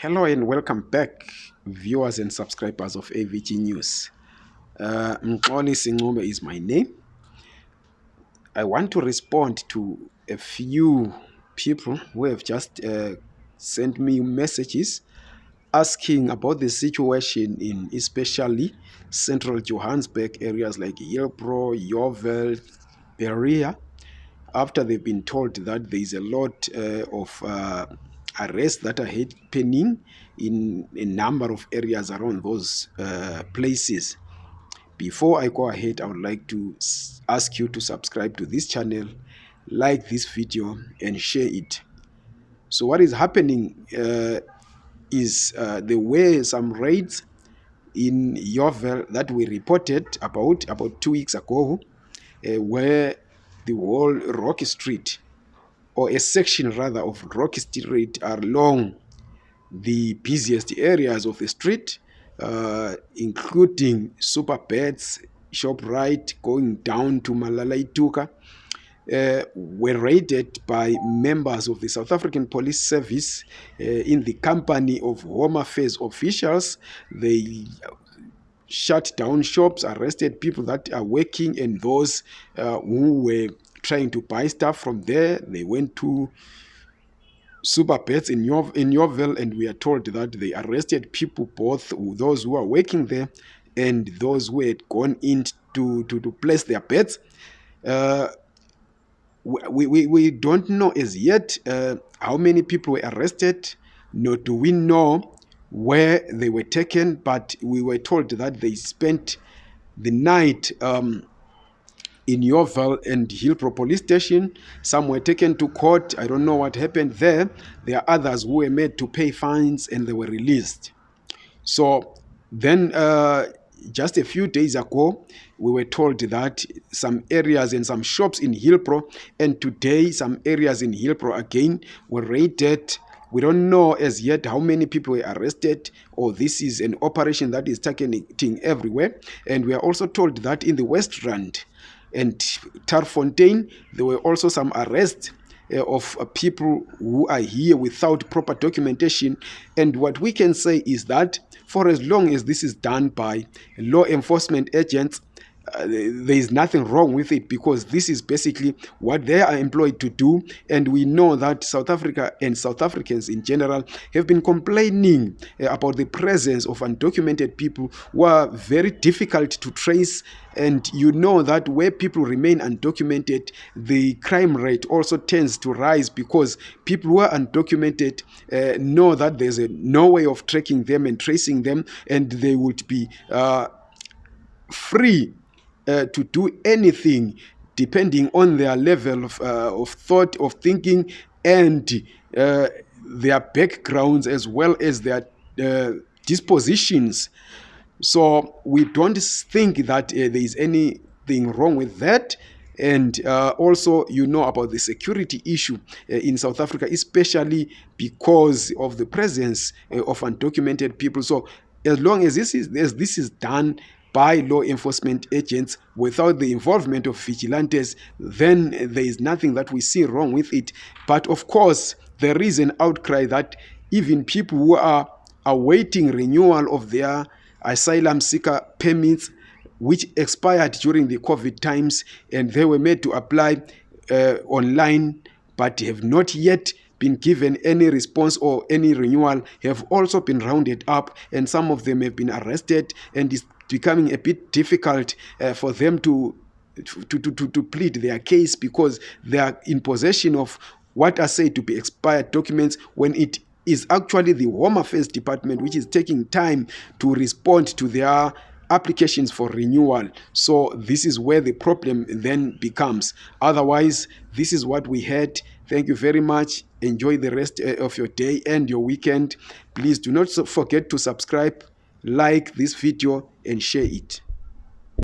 Hello and welcome back, viewers and subscribers of AVG News. Uh, Mxoli Singume is my name. I want to respond to a few people who have just uh, sent me messages asking about the situation in especially central Johannesburg areas like Hillbrow, Yeoville, Berea, after they've been told that there is a lot uh, of uh, arrests that are happening in a number of areas around those uh, places. Before I go ahead, I would like to ask you to subscribe to this channel, like this video, and share it. So, what is happening uh, is uh, there were some raids in Yeoville that we reported about about two weeks ago, uh, where the whole Rockey Street or a section rather of Rockey Street along the busiest areas of the street, uh, including Super Beds, ShopRite, going down to Malala Ituka, uh, were raided by members of the South African Police Service uh, in the company of Home Affairs officials. They shut down shops, arrested people that are working, and those uh, who were trying to buy stuff from there. They went to super pets in your in Yeoville, and we are told that they arrested people, both those who are working there and those who had gone in to to, to place their pets. Uh, we, we, we don't know as yet uh, how many people were arrested, nor do we know where they were taken, but we were told that they spent the night um, in Yeoville and Hillbrow police station. Some were taken to court. I don't know what happened there. There are others who were made to pay fines and they were released. So then uh, just a few days ago, we were told that some areas and some shops in Hillbrow, and today some areas in Hillbrow again were raided. We don't know as yet how many people were arrested, or this is an operation that is targeting everywhere. And we are also told that in the West Rand, and Tarfontein, there were also some arrests uh, of uh, people who are here without proper documentation. And what we can say is that for as long as this is done by law enforcement agents, uh, there is nothing wrong with it because this is basically what they are employed to do. And we know that South Africa and South Africans in general have been complaining uh, about the presence of undocumented people who are very difficult to trace. And you know that where people remain undocumented, the crime rate also tends to rise because people who are undocumented uh, know that there's a, no way of tracking them and tracing them, and they would be uh, free uh, to do anything depending on their level of, uh, of thought, of thinking, and uh, their backgrounds as well as their uh, dispositions. So we don't think that uh, there is anything wrong with that. And uh, also, you know about the security issue in South Africa, especially because of the presence of undocumented people. So, as long as this is as this is done by law enforcement agents without the involvement of vigilantes, then there is nothing that we see wrong with it. But of course, there is an outcry that even people who are awaiting renewal of their asylum seeker permits, which expired during the COVID times, and they were made to apply uh, online, but have not yet been given any response or any renewal have also been rounded up and some of them have been arrested and it's becoming a bit difficult uh, for them to to, to, to, to plead their case because they are in possession of what are said to be expired documents when it is actually the Home Affairs Department which is taking time to respond to their applications for renewal. So this is where the problem then becomes. Otherwise, this is what we had. Thank you very much. Enjoy the rest uh, of your day and your weekend. Please do not forget to subscribe, like this video, and share it.